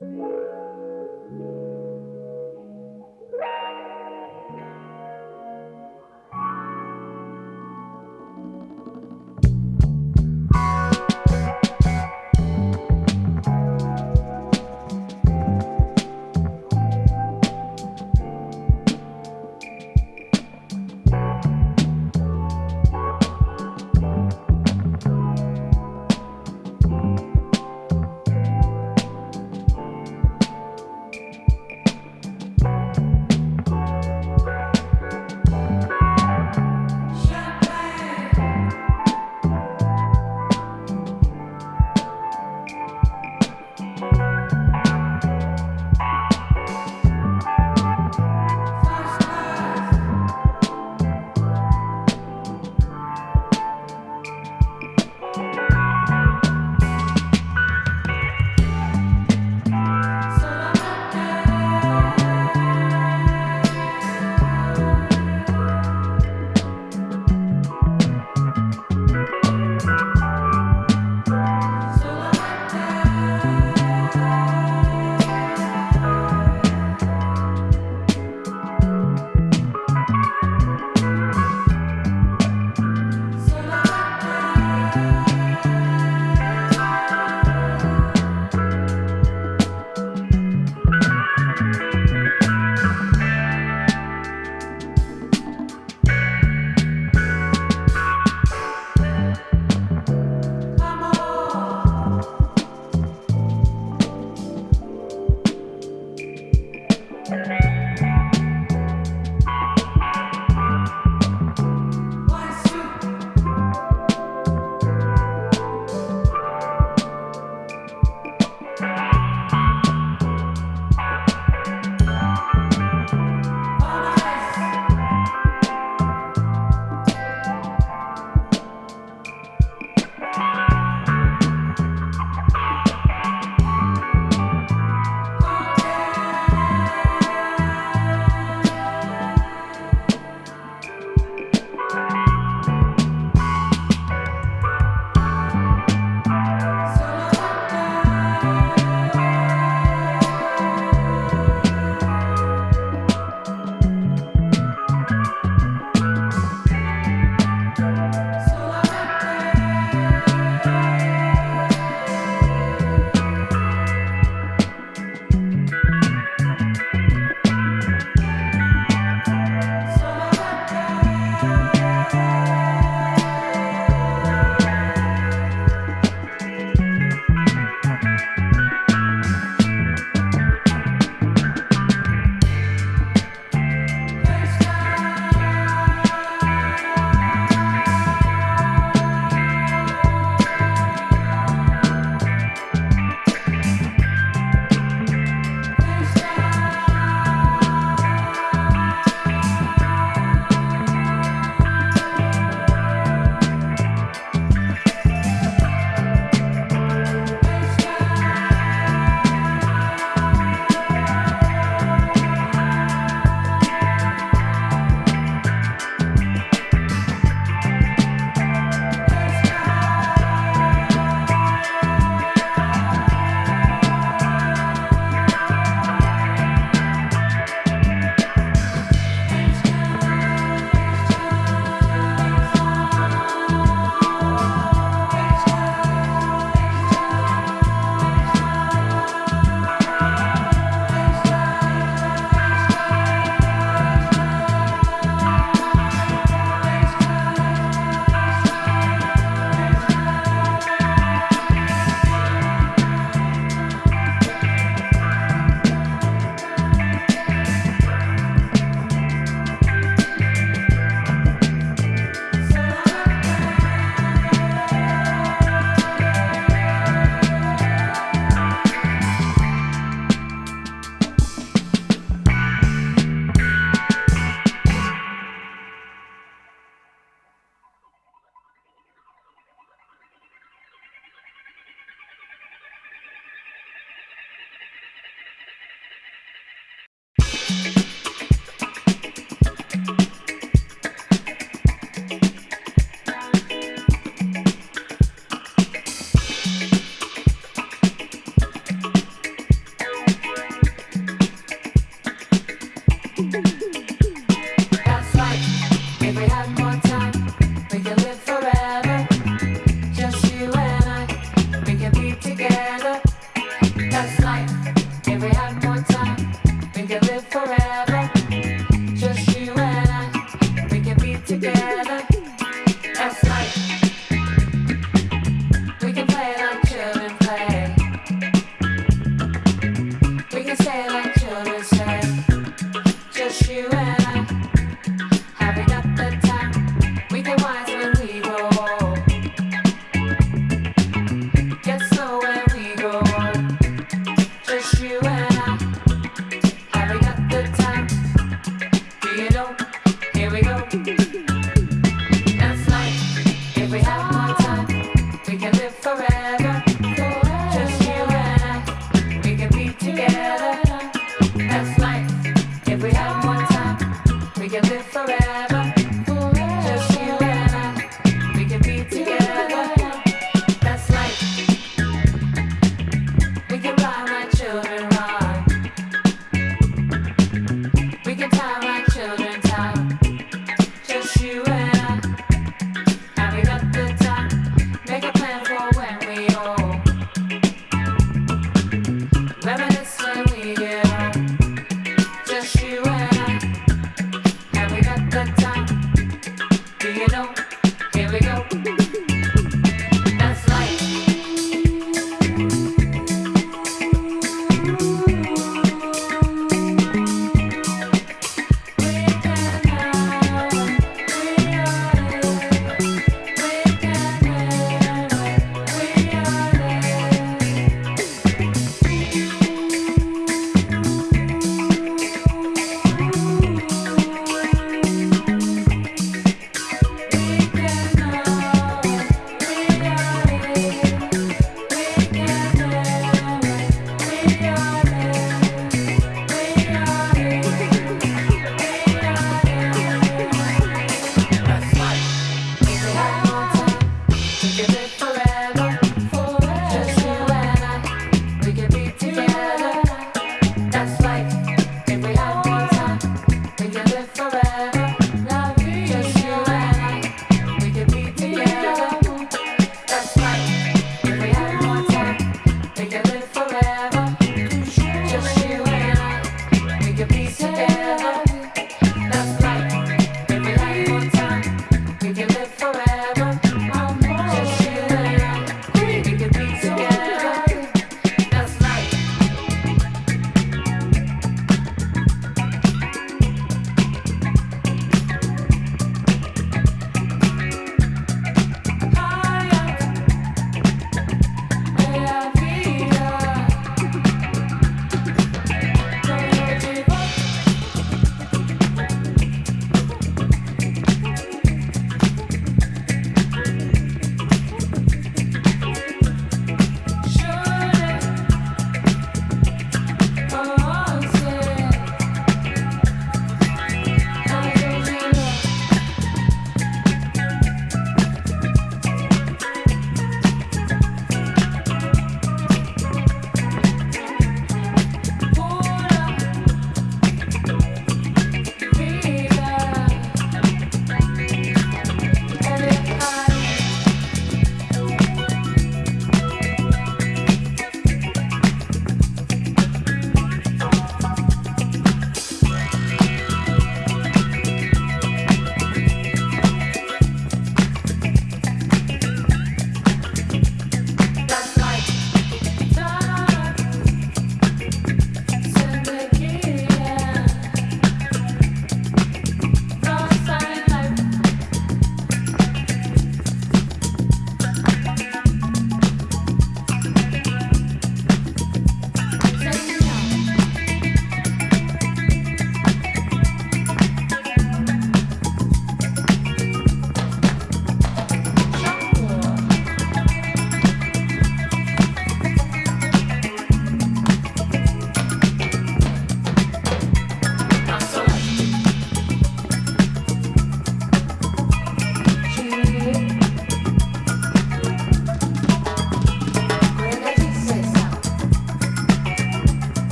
Yeah.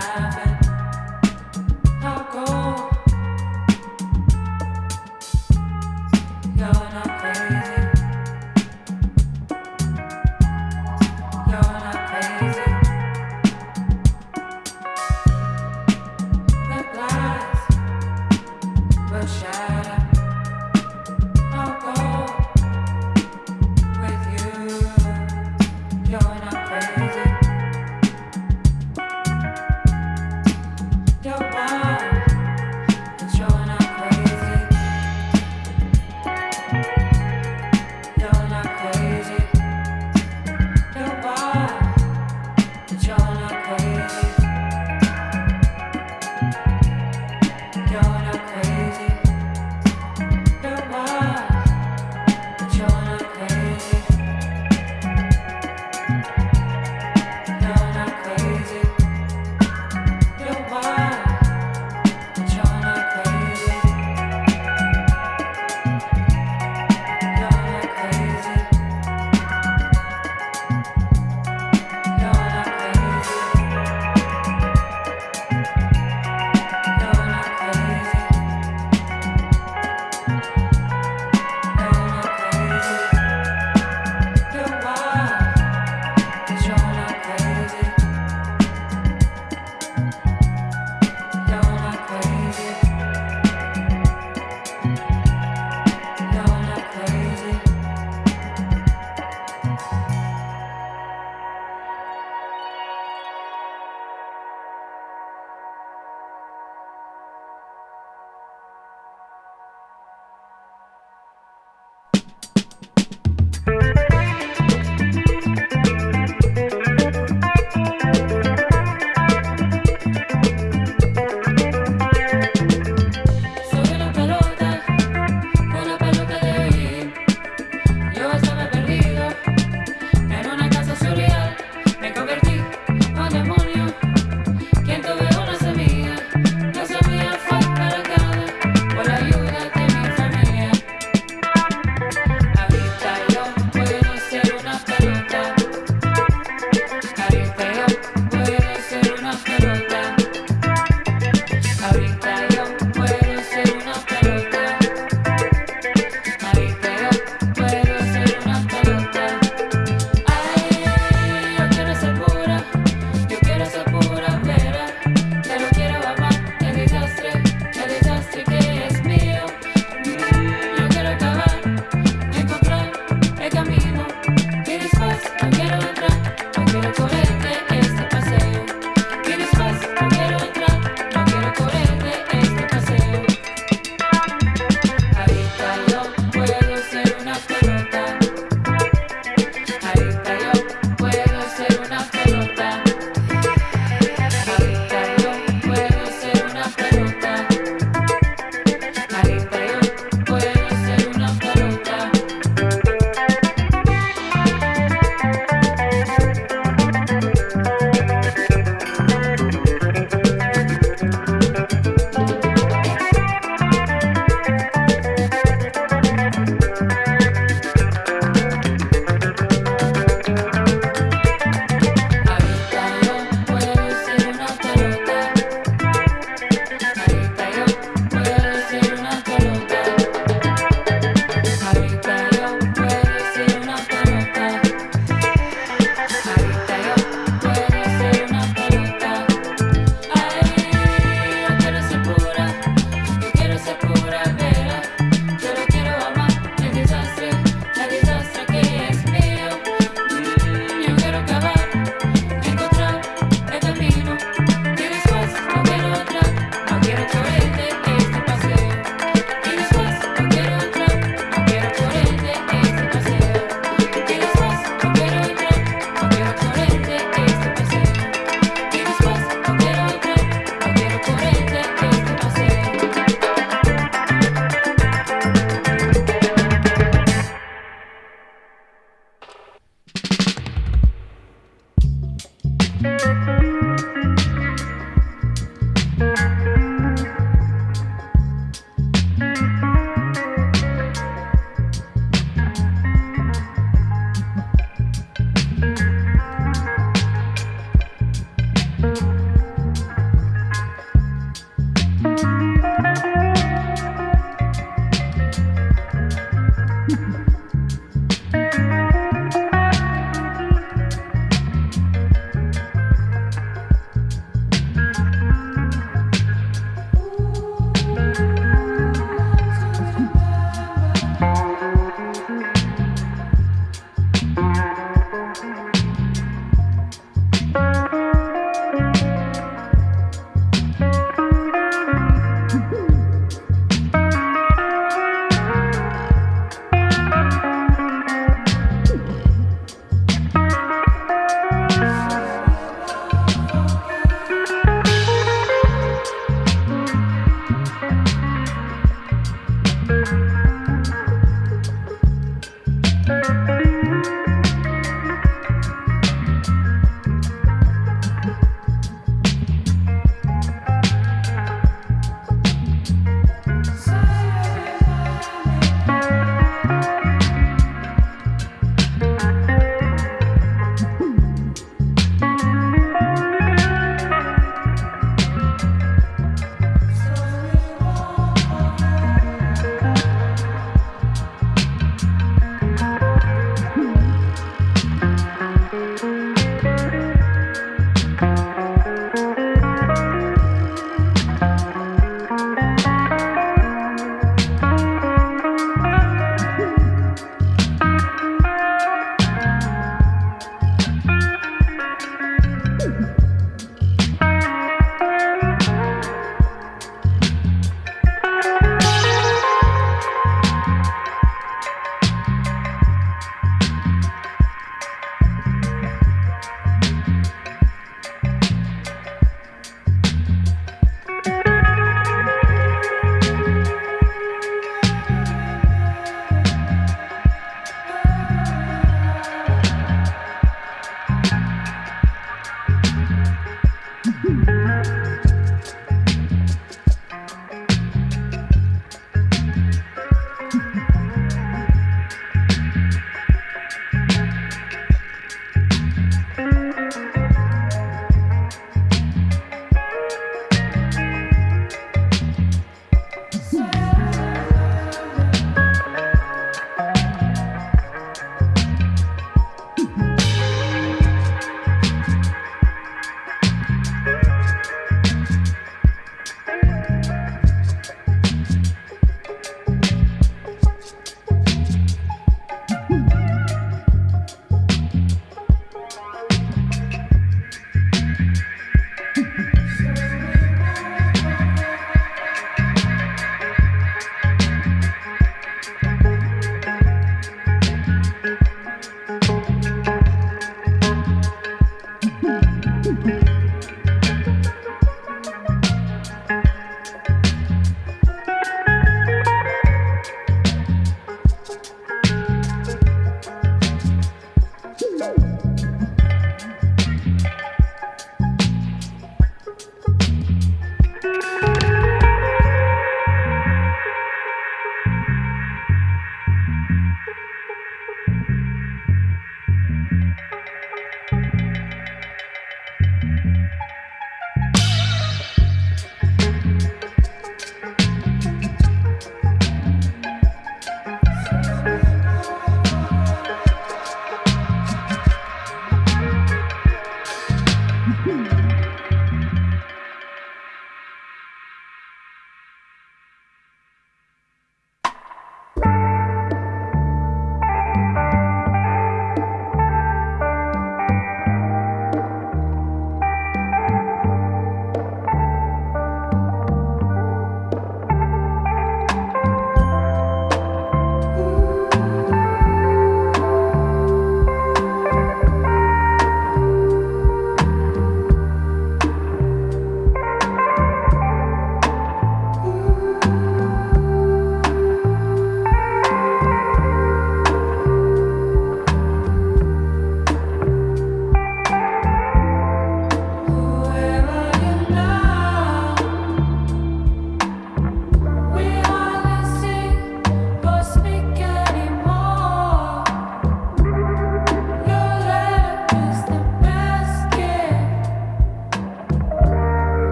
lá.